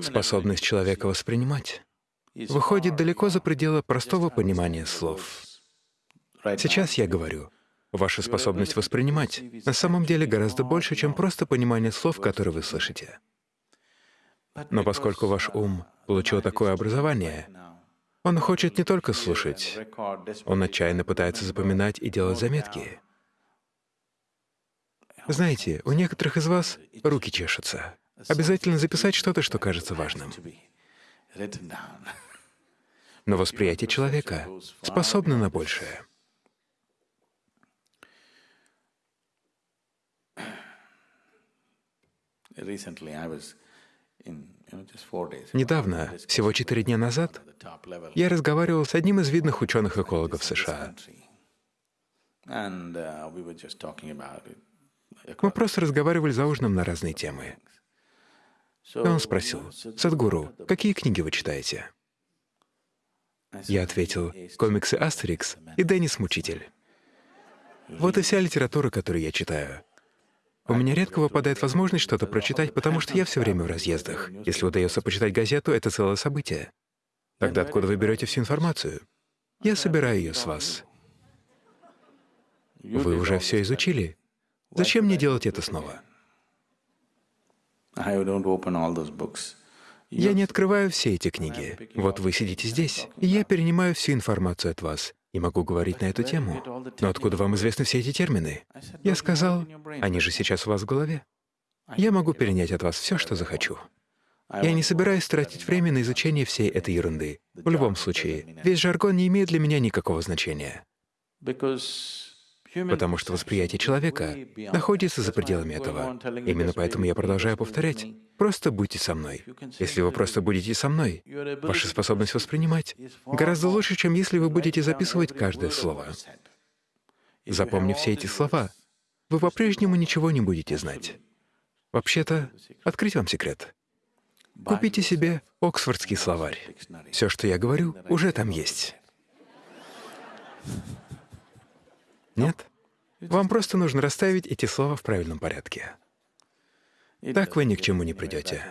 Способность человека воспринимать выходит далеко за пределы простого понимания слов. Сейчас я говорю, ваша способность воспринимать на самом деле гораздо больше, чем просто понимание слов, которые вы слышите. Но поскольку ваш ум получил такое образование, он хочет не только слушать, он отчаянно пытается запоминать и делать заметки. Знаете, у некоторых из вас руки чешутся. Обязательно записать что-то, что кажется важным. Но восприятие человека способно на большее. Недавно, всего четыре дня назад, я разговаривал с одним из видных ученых-экологов США. Мы просто разговаривали за ужином на разные темы. И он спросил, «Садгуру, какие книги вы читаете?» Я ответил, «Комиксы Астерикс и Деннис Мучитель». Вот и вся литература, которую я читаю. У меня редко выпадает возможность что-то прочитать, потому что я все время в разъездах. Если удается почитать газету, это целое событие. Тогда откуда вы берете всю информацию? Я собираю ее с вас. Вы уже все изучили. Зачем мне делать это снова? Я не открываю все эти книги. Вот вы сидите здесь, и я перенимаю всю информацию от вас и могу говорить на эту тему. Но откуда вам известны все эти термины? Я сказал, они же сейчас у вас в голове. Я могу перенять от вас все, что захочу. Я не собираюсь тратить время на изучение всей этой ерунды. В любом случае, весь жаргон не имеет для меня никакого значения. Потому что восприятие человека находится за пределами этого. Именно поэтому я продолжаю повторять. Просто будьте со мной. Если вы просто будете со мной, ваша способность воспринимать гораздо лучше, чем если вы будете записывать каждое слово. Запомнив все эти слова, вы по-прежнему ничего не будете знать. Вообще-то, открыть вам секрет. Купите себе Оксфордский словарь. Все, что я говорю, уже там есть. Нет? Вам просто нужно расставить эти слова в правильном порядке. Так вы ни к чему не придете.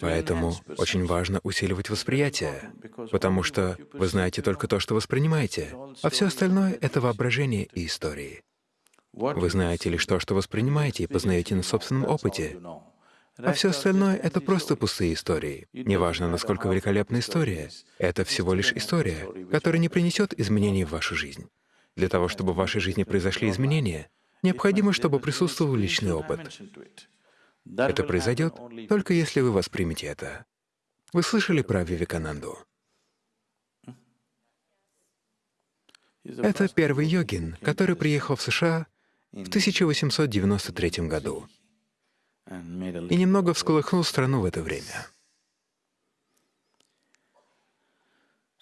Поэтому очень важно усиливать восприятие, потому что вы знаете только то, что воспринимаете, а все остальное — это воображение и истории. Вы знаете лишь то, что воспринимаете и познаете на собственном опыте, а все остальное — это просто пустые истории. Неважно, насколько великолепна история, это всего лишь история, которая не принесет изменений в вашу жизнь. Для того, чтобы в вашей жизни произошли изменения, необходимо, чтобы присутствовал личный опыт. Это произойдет только если вы воспримете это. Вы слышали про Вивекананду? Это первый йогин, который приехал в США в 1893 году и немного всколыхнул страну в это время.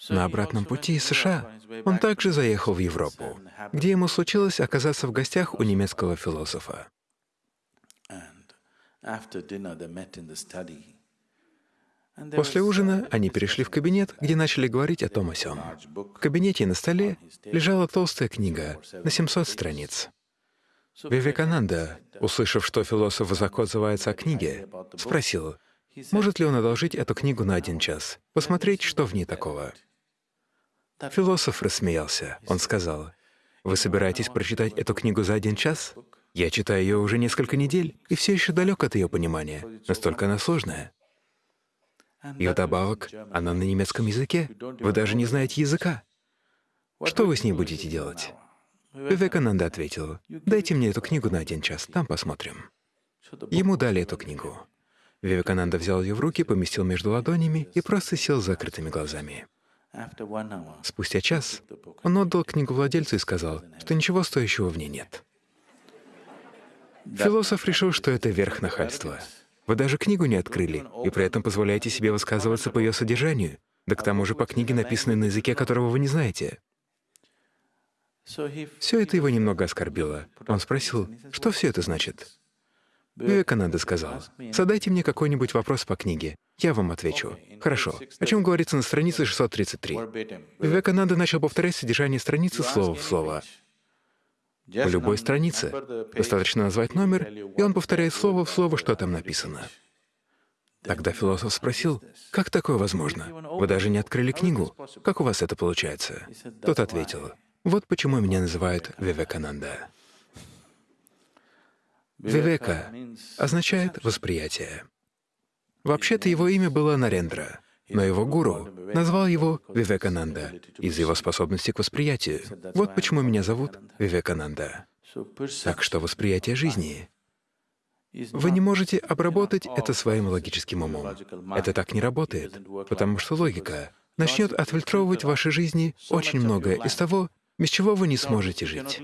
На обратном пути из США он также заехал в Европу, где ему случилось оказаться в гостях у немецкого философа. После ужина они перешли в кабинет, где начали говорить о том о сём. В кабинете на столе лежала толстая книга на 700 страниц. Вивекананда, услышав, что философ высоко отзывается о книге, спросил, может ли он одолжить эту книгу на один час, посмотреть, что в ней такого. Философ рассмеялся. Он сказал, «Вы собираетесь прочитать эту книгу за один час? Я читаю ее уже несколько недель и все еще далек от ее понимания. Настолько она сложная. И вдобавок, она на немецком языке. Вы даже не знаете языка. Что вы с ней будете делать?» Вивекананда ответил, «Дайте мне эту книгу на один час, там посмотрим». Ему дали эту книгу. Вивекананда взял ее в руки, поместил между ладонями и просто сел с закрытыми глазами. Спустя час он отдал книгу владельцу и сказал, что ничего стоящего в ней нет. Философ решил, что это верх нахальства. Вы даже книгу не открыли, и при этом позволяете себе высказываться по ее содержанию, да к тому же по книге, написанной на языке, которого вы не знаете. Все это его немного оскорбило. Он спросил, что все это значит? Вивекананда сказал, «Задайте мне какой-нибудь вопрос по книге, я вам отвечу». «Хорошо. О чем говорится на странице 633?» Вивекананда начал повторять содержание страницы слово в слово. В любой странице достаточно назвать номер, и он повторяет слово в слово, что там написано. Тогда философ спросил, «Как такое возможно? Вы даже не открыли книгу. Как у вас это получается?» Тот ответил, «Вот почему меня называют Вивекананда». Вивека означает «восприятие». Вообще-то его имя было Нарендра, но его гуру назвал его Вивекананда из-за его способности к восприятию. Вот почему меня зовут Вивекананда. Так что восприятие жизни вы не можете обработать это своим логическим умом. Это так не работает, потому что логика начнет отфильтровывать в вашей жизни очень многое из того, без чего вы не сможете жить.